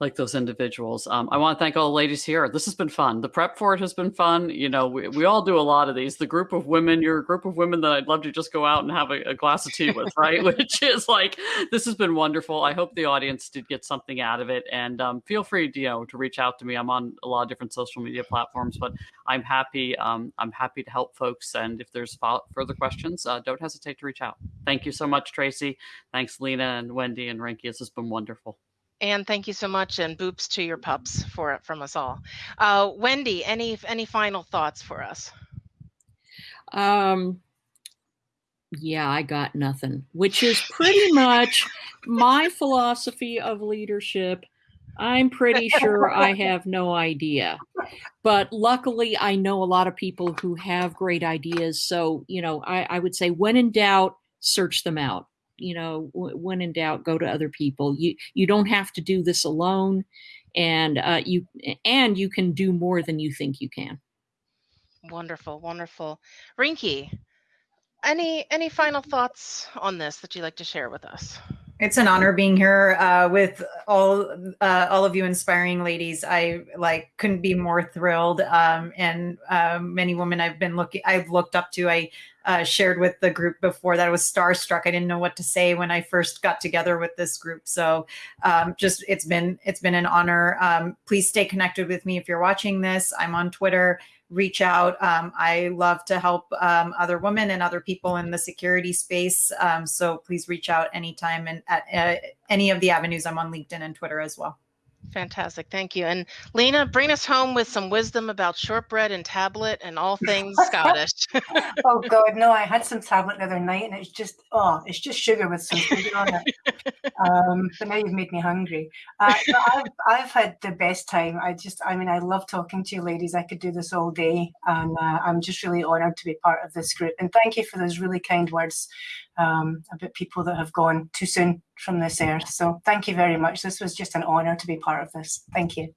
like those individuals. Um, I want to thank all the ladies here. This has been fun. The prep for it has been fun. You know, we, we all do a lot of these. The group of women, you're a group of women that I'd love to just go out and have a, a glass of tea with, [LAUGHS] right? Which is like, this has been wonderful. I hope the audience did get something out of it. And um, feel free, you know, to reach out to me. I'm on a lot of different social media platforms, but I'm happy. Um, I'm happy to help folks. And if there's further questions, uh, don't hesitate to reach out. Thank you so much, Tracy. Thanks, Lena and Wendy and Rinki. This has been wonderful. And thank you so much, and boops to your pups for it from us all. Uh, Wendy, any any final thoughts for us? Um, yeah, I got nothing, which is pretty much my philosophy of leadership. I'm pretty sure [LAUGHS] I have no idea. But luckily, I know a lot of people who have great ideas. So, you know, I, I would say when in doubt, search them out you know when in doubt go to other people. You you don't have to do this alone and uh, you and you can do more than you think you can. Wonderful wonderful. Rinki any any final thoughts on this that you'd like to share with us it's an honor being here uh, with all uh, all of you inspiring ladies. I like couldn't be more thrilled. Um, and uh, many women I've been looking, I've looked up to. I uh, shared with the group before that I was starstruck. I didn't know what to say when I first got together with this group. So um, just it's been it's been an honor. Um, please stay connected with me if you're watching this. I'm on Twitter reach out. Um, I love to help um, other women and other people in the security space. Um, so please reach out anytime and at uh, any of the avenues. I'm on LinkedIn and Twitter as well. Fantastic. Thank you. And Lena, bring us home with some wisdom about shortbread and tablet and all things Scottish. [LAUGHS] oh God, no, I had some tablet the other night and it's just, oh, it's just sugar with some sugar on it. [LAUGHS] Um, but now you've made me hungry. Uh, I've, I've had the best time. I just, I mean, I love talking to you ladies. I could do this all day. And uh, I'm just really honored to be part of this group. And thank you for those really kind words um, about people that have gone too soon from this earth. So thank you very much. This was just an honor to be part of this. Thank you.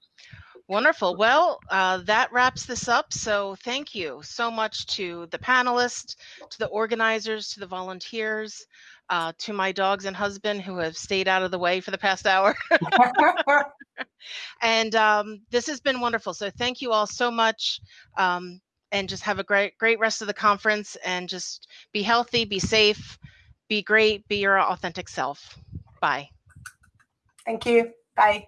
Wonderful. Well, uh, that wraps this up. So thank you so much to the panelists, to the organizers, to the volunteers, uh, to my dogs and husband who have stayed out of the way for the past hour. [LAUGHS] [LAUGHS] and um, this has been wonderful. So thank you all so much. Um, and just have a great, great rest of the conference and just be healthy, be safe, be great, be your authentic self. Bye. Thank you. Bye.